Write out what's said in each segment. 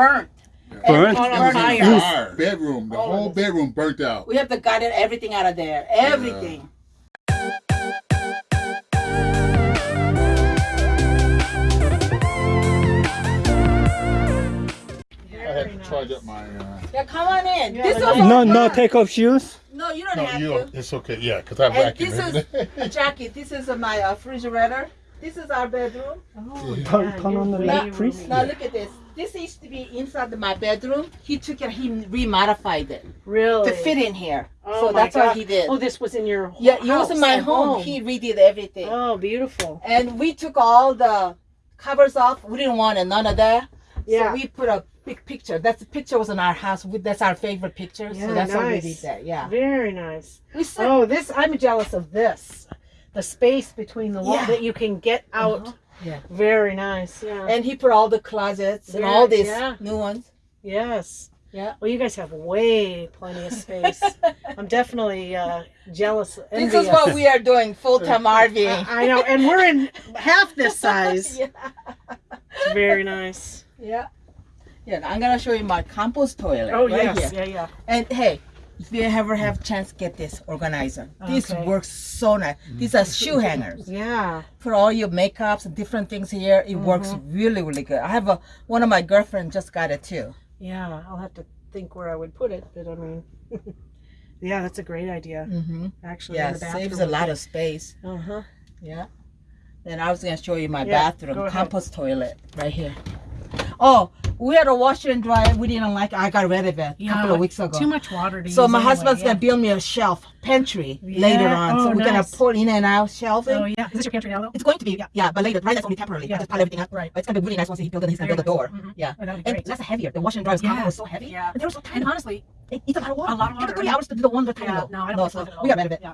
burnt. Burnt? Everything On fire. the Fire. Bedroom. The All whole bedroom burnt out. We have to gut everything out of there. Everything. I had to charge up my. Uh, Yeah, come on in. Yeah, this but is No, all no, mine. take off shoes. No, you don't no, have you. to. It's okay. Yeah, because I And vacuum this every day. is Jackie. This is uh, my uh, refrigerator. This is our bedroom. Oh, Turn- yeah, turn you're on the light, please. roomy. Now look at this. This used to be inside my bedroom. He took it. He remodified it Really? to fit in here. Oh so that's what he did. Oh, this was in your home. yeah, it was in my at home. He redid everything. Oh, beautiful. And we took all the covers off. We didn't want it, none of that. Yeah. So we put a big picture. That's the picture was in our house. We, that's our favorite picture. Yeah, so that's why we did that. Yeah. Very nice. We said, Oh, this I'm jealous of this. The space between the wall Yeah. that you can get out. Uh-huh. Yeah. Very nice. Yeah. And he put all the closets and all these yeah. new ones. yes. Yeah. Well, you guys have way plenty of space. I'm definitely uh, jealous. This is what we are doing full time RVing. I know, and we're in half this size. yeah. It's very nice. Yeah. Yeah. I'm gonna show you my compost toilet. Oh right yes, here. yeah, yeah. And hey, if you ever have chance, get this organizer. This Okay. works so nice. These are shoe hangers. Yeah. For all your makeups and different things here. It works Mm-hmm. really, really good. I have a one of my girlfriend just got it too. Yeah, I'll have to think where I would put it, but I mean, yeah, that's a great idea. Mm-hmm. Actually, Yeah, in the saves a lot of space. Uh huh. Yeah. Then I was gonna show you my Yeah, bathroom compost toilet right here. Oh, we had a washer and dryer. We didn't like. it. I got rid of it a couple of weeks ago. Too much water to So my anyway, husband's yeah. gonna build me a shelf pantry later Yeah. on. so Oh, we're gonna nice. put in and out shelving. Oh yeah, is this your pantry now though? It's going to be yeah, yeah but later. Right, that's only temporarily. Yeah. I just pile everything up. Right. But it's gonna be really nice once he builds it. He's gonna build a door. Mhm. Yeah. Oh, And that's heavier. The washer and dryer's Yeah. was so heavy. Yeah. And they were so tiny. And honestly, It eats a lot of water. A lot of It took water, three yeah. hours to do the one the tiny yeah, no, I don't no, so so. we got rid of it. Yeah.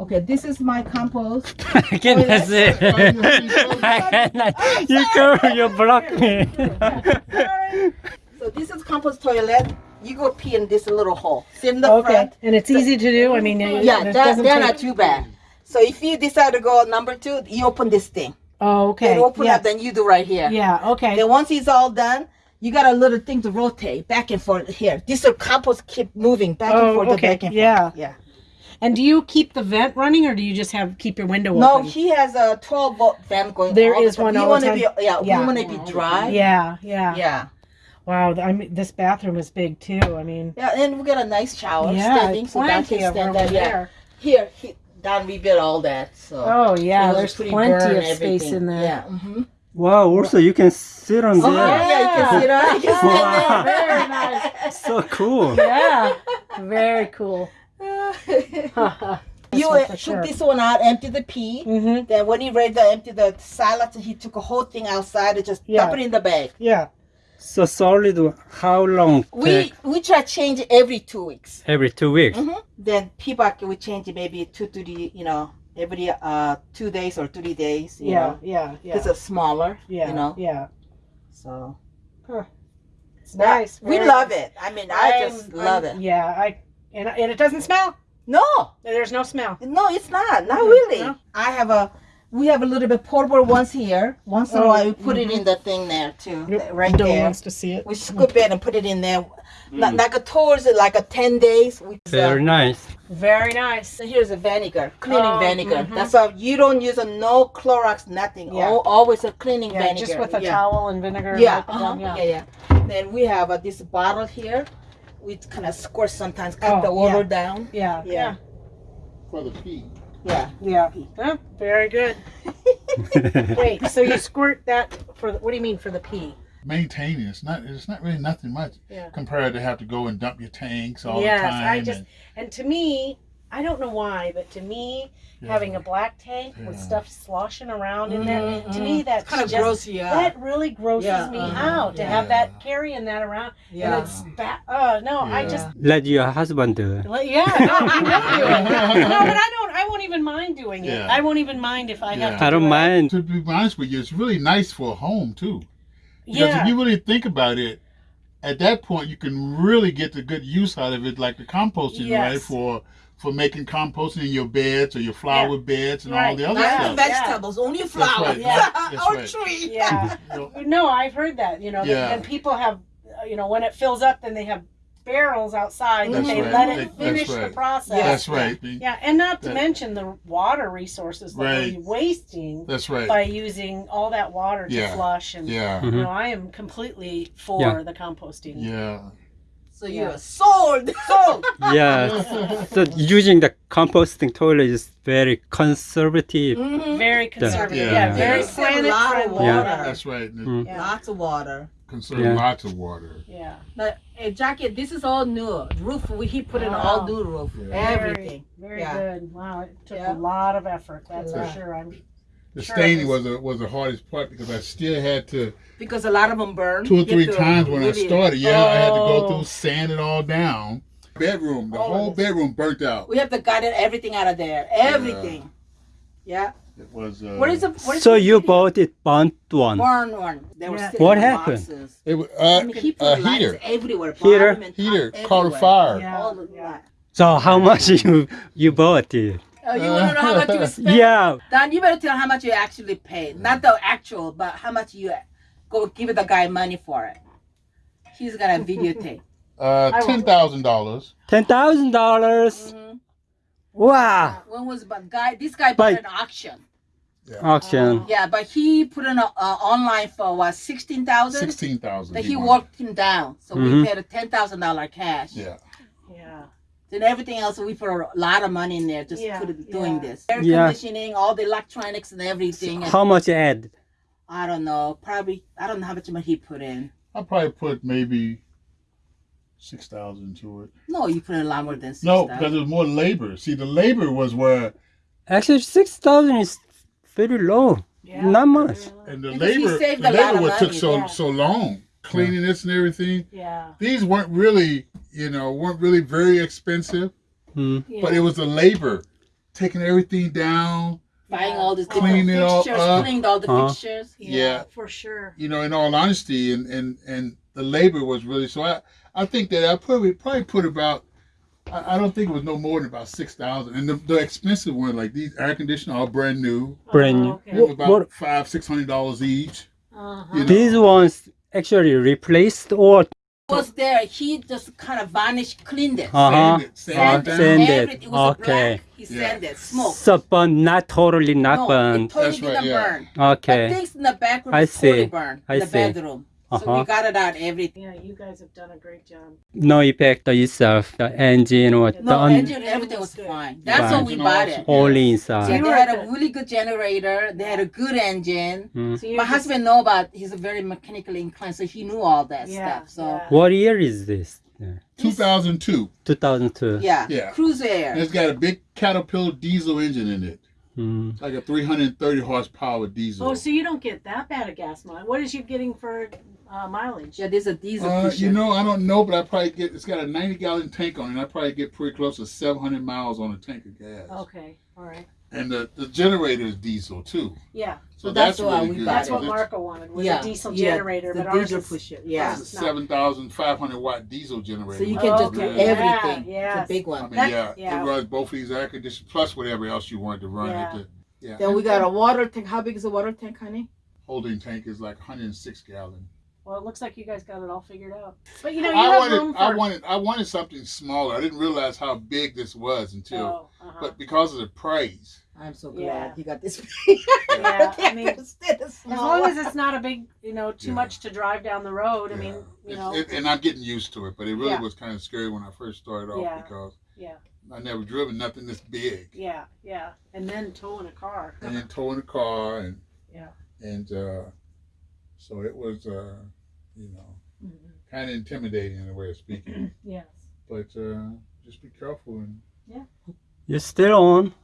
Okay, this is my compost. I cannot see. I cannot. You go, you block me. So this is compost toilet. You go pee in this little hole. Sit in the Okay, front. and it's easy to do. I mean, it- Yeah, it that, doesn't they're take- not too bad. So if you decide to go number two, you open this thing. Oh, okay. Then open yeah. up, then you do right here. Yeah. Okay. Then once it's all done, you got a little thing to rotate back and forth here. This will compost keep moving back and Oh, forth, okay. back and Yeah. Yeah. And do you keep the vent running, or do you just have keep your window No, open? No, he has a 12 volt fan going. There all the is time. one We all the want to time? be yeah, Yeah. we want to be dry. yeah. Yeah. Yeah. Wow. I mean, this bathroom is big too. I mean, Yeah, and we got a nice shower yeah, standing, so that plenty can of stand room that. Yeah. Here, he, Don rebuilt all that. So. Oh yeah, was there's plenty of space everything. in there. Yeah. hmm Wow, also you can sit on there. Oh, yeah, you can sit on. You can Wow. there. Very nice. So cool. Yeah. Very cool. you one uh, took sure. this one out, empty the pee. mm-hmm. Then when he ready to empty the salad, he took a whole thing outside and just Yeah. dump it in the bag. Yeah. So solid, how long We take? we try change every two weeks. Every two weeks. hmm Then people we change maybe two to the you know every uh two days or three days. You Yeah. know, Yeah. Yeah. because it's smaller. yeah. You know. Yeah. So It's nice. we very love it. I mean, I just I'm- love I'm- it. Yeah. I and and it doesn't smell. No, There's no smell. no, it's not. Not Mhm. really. No. I have a. We have a little bit portable ones here. Once in a Oh, while, we put it in the thing there too, right Dylan there. wants to see it. We scoop it and put it in there. Like, like a towards it, like a ten days. We, Very nice. Very nice. So here's a vinegar, cleaning Oh, vinegar. mhm. That's how you don't use a no Clorox, nothing. Yeah. Al- always a cleaning Yeah, vinegar. just with a yeah. towel and vinegar. Yeah, wipe uh-huh. yeah, yeah. yeah. Then we have uh, this bottle here. We kind of squirt sometimes, cut Oh, the water yeah. down. Yeah. Yeah. For the pee. Yeah. Yeah. Huh, very good. Wait, so you squirt that for what do you mean for the pee? Maintaining it's not it's not really nothing much Yeah. compared to have to go and dump your tanks all Yes, the time. Yes, I just and- and to me, I don't know why, but to me, Yeah. having a black tank with stuff sloshing around in there, to me that's Kind of just gross you that really grosses Yeah, me uh-huh, out to yeah. have that carrying that around yeah. and it's ba- oh no, I just Let your husband do it. Well, Yeah, no, you will do it. No, but I don't. I won't even mind doing it. Yeah. I won't even mind if I have Yeah. to. I don't do it. mind. to be honest with you, it's really nice for a home too. Because Yeah, if you really think about it, at that point you can really get the good use out of it, like the composting, Yes. right? For for making composting in your beds or your flower beds and all the other Not Yeah. stuff. vegetables, only right, flowers. yeah, that's or right. tree. yeah. You know, No, I've heard that. You know, that- Yeah. and people have uh, you know, when it fills up, then they have barrels outside that That's they right. let it finish that's the right. process. That's right. Yeah, and not to That- mention the water resources that Right. we're wasting That's right. by using all that water to Yeah. flush. And Yeah. you know, I am completely for Yeah. the composting. Yeah. So Yeah. you're sold. Sold. Yeah. so using the composting toilet is very conservative. Mhm. Very conservative. Yeah. Yeah, Yeah. very Yeah. planet A lot of friendly. Yeah. water. That's right. Mm. Yeah. Lots of water. Conserve Yeah. lots of water. Yeah. But uh, Jackie, this is all new. Roof, we he put in Wow. all new roof. Yeah. Everything. Very Yeah. good. Wow, it took Yeah. a lot of effort. That's A for sure. I'm The Sure staining was a, was the hardest part because I still had to Because a lot of them burn. two or three times when I started. Yeah, I had to go Oh. through sand it all down. Bedroom, the All of whole bedroom burnt out. We have to gut it, everything out of there. Everything. Yeah. It was. Uh, What is the what is So you bought it burnt one. burn one? They were Yeah. sitting What happened? boxes. It was I uh, mean, he a heater. everywhere. Heater? bottom Heater caught a fire. Yeah. All the Yeah. So how much you you bought it? Oh, you want to know how much you spent? Yeah. Don, you better tell how much you actually paid. Not the actual, but how much you go give the guy money for it. He's gonna videotape. Uh, I will- ten thousand dollars. Ten thousand dollars. Mhm. Wow. When was but guy? This guy But- bought an auction. Yeah. Auction. Yeah, but he put in a, uh, online for what sixteen thousand. Sixteen thousand. That he worked him down, so Mhm. we paid a ten thousand dollar cash. Yeah. Yeah. Then everything else, we put a lot of money in there just Yeah, put doing yeah. this. Air Yeah. conditioning, all the electronics and everything. and How much add? I don't know, probably I don't know how much money he put in. I probably put maybe six thousand to it. No, you put in a lot more than six No, thousand. because it was more labor. See, the labor was where, Actually, six thousand is very low. Yeah. Not much. and the labor, saved the labor what took so yeah. so long, cleaning this and everything. Yeah. These weren't really, you know, weren't really very expensive, Hmm. yeah. but it was the labor, taking everything down. buying all these Cleaning it all up. cleaned all the Uh-huh. fixtures. Yeah. for sure. You know, in all honesty, and and and the labor was really so. I I think that I probably probably put about. I I don't think it was no more than about six thousand, and the, the expensive one like these air conditioners, all brand new, Brand Oh, new. okay. about What- five six hundred dollars each. Uh-huh. You know. These ones actually replaced or Was there? He just kind of vanished, cleaned it. uh huh. Sand it, sand Uh, it down. sand it. It was Okay. black. He Yeah. sanded, smoke. So burn, not totally not no, it totally That's didn't yeah. burn. But Okay. things in the back room I totally see. burned. I in the see. bedroom. So Uh-huh. we got it out everything. Yeah, you guys have done a great job. No effect itself. The engine or the No, un- engine, everything was fine. That's Fine. when we bought it. Only Yeah, inside. You they had a really good generator. They had a good engine. Mm. So My just- husband know about. He's a very mechanically inclined, so he knew all that Yeah, stuff. So yeah. What year is this? Two thousand two. 2002. yeah, Yeah. cruise And air. it's got a big Caterpillar diesel engine in it, Mm. like a three hundred and thirty horsepower diesel. Oh, so you don't get that bad a gas mileage. What is you getting for uh, mileage? Yeah, there's a diesel Uh, you know, I don't know, but I probably get. It's got a ninety gallon tank on it. I probably get pretty close to seven hundred miles on a tank of gas. Okay, all right. And the, the generator is diesel too. Yeah, So, So that's that's, why really we good. bought that's it. what Marco wanted was yeah, a diesel yeah, generator, the but ours diesel is, pusher. Yeah, ours It's a seven thousand five hundred watt diesel generator. so you can is just do good. Everything. Yeah, It's a big I one. mean, That- yeah, yeah. it runs both of these air conditioners plus whatever else you want to run Yeah. it. The Then we got a water tank. How big is the water tank, honey? holding tank is like 106 gallon. Well, it looks like you guys got it all figured out. But you know, you I have wanted, room for. I wanted, I wanted something smaller. I didn't realize how big this was until, Oh, uh-huh. but because of the praise, I'm so glad Yeah. he got this. Yeah, I mean, Instead of as small long one. as it's not a big, you know, too Yeah. much to drive down the road. I mean, you It's- know, it- and I'm getting used to it. But it really Yeah. was kind of scary when I first started off Yeah. because yeah, I never driven nothing this big. yeah, yeah. And then towing a car. and then towing a car and Yeah. and uh, so it was uh, you know Mhm. kind of intimidating in a way of speaking. Yes. but uh, just be careful and Yeah. You're still on.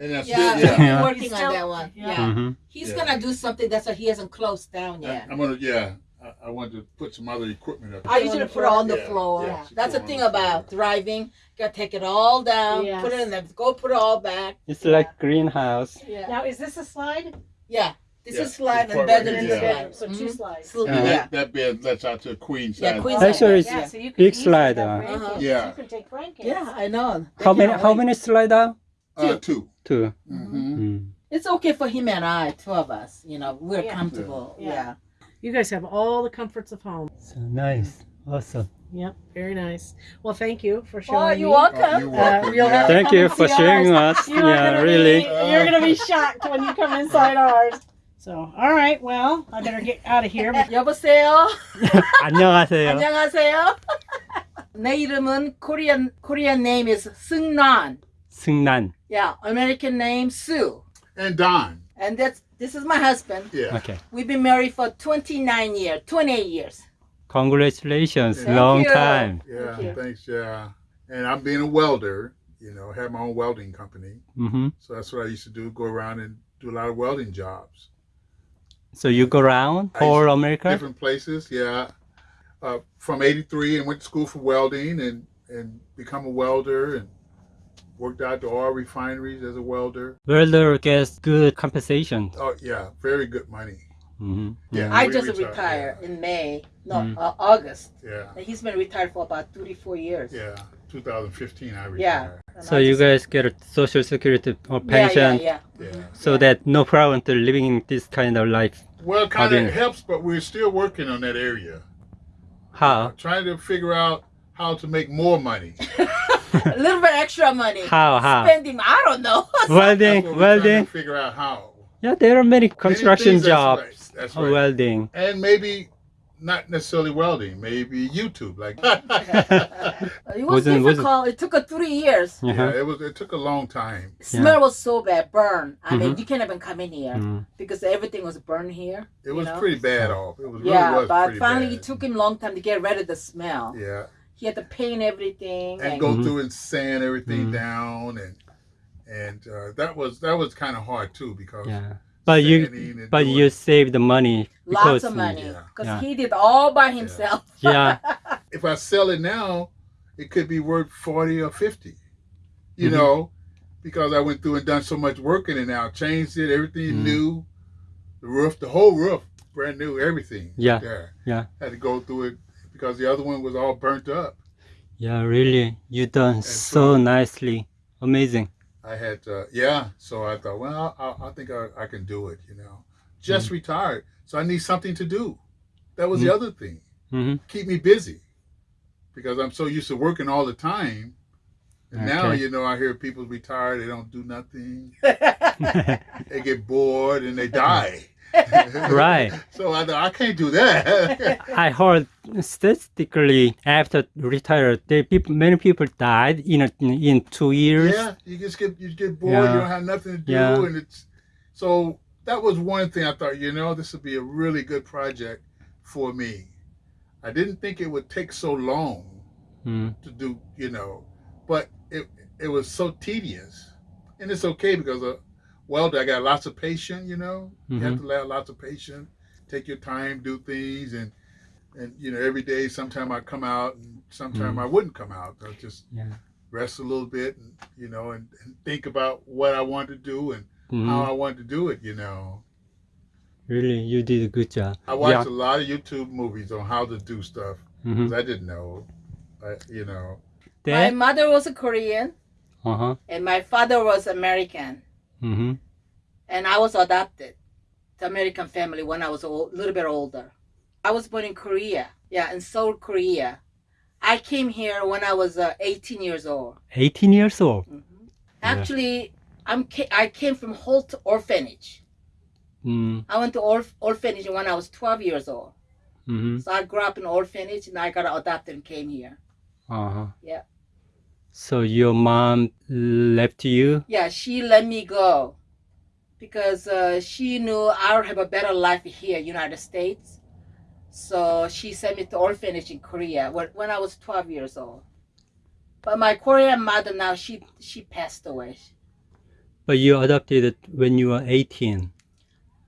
And that's Yeah, it. Yeah. Yeah. working He's on still- that one. yeah. Yeah, hmm he's Yeah. gonna do something that's why he hasn't closed down yet. I'm gonna yeah. I, I want to put some other equipment up. I usually put it on the Yeah, floor. yeah, That's the thing the about driving. Gotta take it all down, Yes. put it in the go put it all back. It's like greenhouse. Yeah. Now, is this a slide? Yeah. This Yeah, is slide this and bed right and In the Yeah. bedroom, so two Mhm. slides. So, yeah. that, that bed lets out to a queen size. Yeah, queen bed. Actually, size. it's yeah, yeah. so you can big slide, uh, grandkids. Yeah. You can take grandkids. Yeah, I know. How many? can't How wait. many slide out? Uh, two. Two. Mm-hmm. Mm. It's okay for him and I, two of us. You know, we're Yeah. comfortable. Yeah. Yeah. You guys have all the comforts of home. So nice. Awesome. Yep, very nice. Well, thank you for Oh, showing you're me. welcome. you're welcome. Uh, you'll have to Thank come you and for see sharing ours. us. You're Yeah, gonna really. Be, you're gonna be shocked when you come inside ours. So, all right. Well, I better get out of here. But 여보세요. 안녕하세요. 안녕하세요. 내 이름은 Korean Korean name is 승란. 승난. Yeah, American name Sue. And Don. And that's this is my husband. Yeah. Okay. We've been married for 29 years, 28 years. Congratulations. Thank Long you. time. Yeah. Thank. Thanks. Yeah. And I'm being a welder. You know, have my own welding company. hmm So that's what I used to do. Go around and do a lot of welding jobs. So you go around I whole America? different places. Yeah, uh, from '83 and went to school for welding and and become a welder and worked out to oil refineries as a welder. Welder gets good compensation. Oh yeah, very good money. hmm Yeah. I just retired, retired yeah. in May, no, Mm. uh, August. Yeah, And he's been retired for about 34 years. yeah. 2015, I retired. Yeah. So you guys get a social security or pension, Yeah, yeah, Yeah. so that no problem to living this kind of life. Well, it kind of helps, but we're still working on that area. How? Trying to figure out how to make more money. a little bit extra money. How? How? Spending, I don't know. Welding, we're welding. to figure out how. Yeah, there are many construction things, that's jobs. right, that's of right. Welding. And maybe not necessarily welding, maybe YouTube. Like it was Wasn't- wasn't- difficult. It took us three years. Uh-huh. Yeah, it was. It took a long time. Smell was so bad, burn. I mean, Mhm. you can't even come in here Mm. because everything was burned here. It was know? pretty bad off. It was really yeah, was but finally bad. it took him a long time to get rid of the smell. Yeah, He had to paint everything. and And, go Mhm. through and sand everything Mhm. down, and and uh, that was that was kind of hard too because Yeah. But you, sanding but doing- you save the money because lots of money because Yeah. he did all by himself. yeah, if I sell it now, it could be worth forty or fifty. You Mhm. know, because I went through and done so much work in it now, changed it, everything Mhm. new, the roof, the whole roof, brand new, everything. Yeah. there. Yeah. Had to go through it because the other one was all burnt up. yeah. Really, you done so so- nicely. Amazing. I had, uh, yeah. So I thought, well, I, I think I, I can do it. You know, just retired, so I need something to do. That was the Mhm. other thing. hmm Keep me busy because I'm so used to working all the time. And now, you know, I hear people retire, they don't do nothing, they get bored and they die. right. So I I can't do that. I heard statistically after retired, they people, many people died in a, in two years. yeah, you just get you get bored, Yeah. you don't have nothing to do, Yeah. and it's so that was one thing I thought, you know, this would be a really good project for me. I didn't think it would take so long Mm. to do, you know, but it it was so tedious, and it's okay because uh, welder, I got lots of patience, you know. You have to have lots of patience, take your time, do things, and and you know, every day, sometime I come out, and sometime I wouldn't come out. I just Yeah. rest a little bit, and you know, and, and think about what I want to do and Mhm. how I want to do it. You know, Really, you did a good job. I watched Yeah. a lot of YouTube movies on how to do stuff Mhm. 'cause I didn't know. I, you know, my mother was a Korean Uh huh. and my father was American. Hmm and I was adopted to American family when I was a little bit older. I was born in Korea, yeah, in Seoul, Korea. I came here when I was uh, 18 years old. 18 years old. Actually, I'm ca- I came from Holt Orphanage. Mm. I went to orph- orphanage when I was 12 years old. hmm So I grew up in orphanage and I got adopted and came here. Uh huh. Yeah. So your mom left you? Yeah, she let me go because uh, she knew I would have a better life here, United States. So she sent me to orphanage in Korea when, when I was 12 years old. But my Korean mother now she she passed away. But you adopted it when you were 18.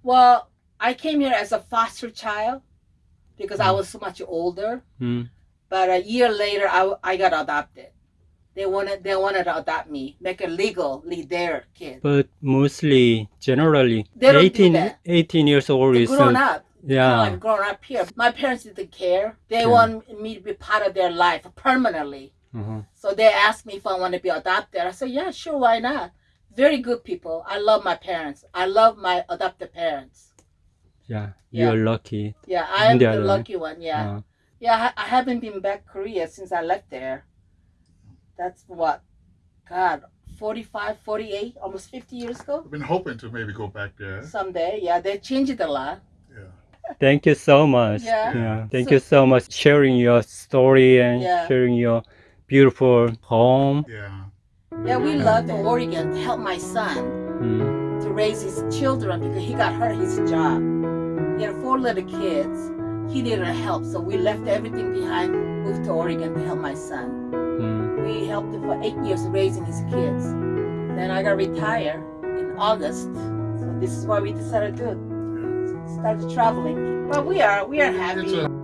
Well, I came here as a foster child because I Mm. was so much older. Mm. But a year later, I, I got adopted. They wanted they wanted to adopt me, make it legally their kid. But mostly, generally, They don't do 18, that. 18 years old They is. grown uh, up. yeah. Like growing up here. My parents didn't care. They Yeah. want me to be part of their life permanently. Mhm. So they asked me if I want to be adopted. I said, yeah, sure, why not? Very good people. I love my parents. I love my adopted parents. Yeah. Yeah. You're lucky. Yeah, I'm They the lucky one. Yeah, Uh, Yeah, I, I haven't been back Korea since I left there. That's what, God, 45, 48, almost 50 years ago. I've been hoping to maybe go back there. Someday, yeah, they changed it a lot. Yeah. Thank you so much. Yeah. Thank So- you so much sharing your story and Yeah. sharing your beautiful home. Yeah. Yeah, we left Oregon to help my son Mm. to raise his children because he got hurt his job. He had four little kids. He needed help, so we left everything behind, moved to Oregon to help my son. We helped him for eight years raising his kids. Then I got retired in August. So this is why we decided to do. Started traveling. But we are we are happy.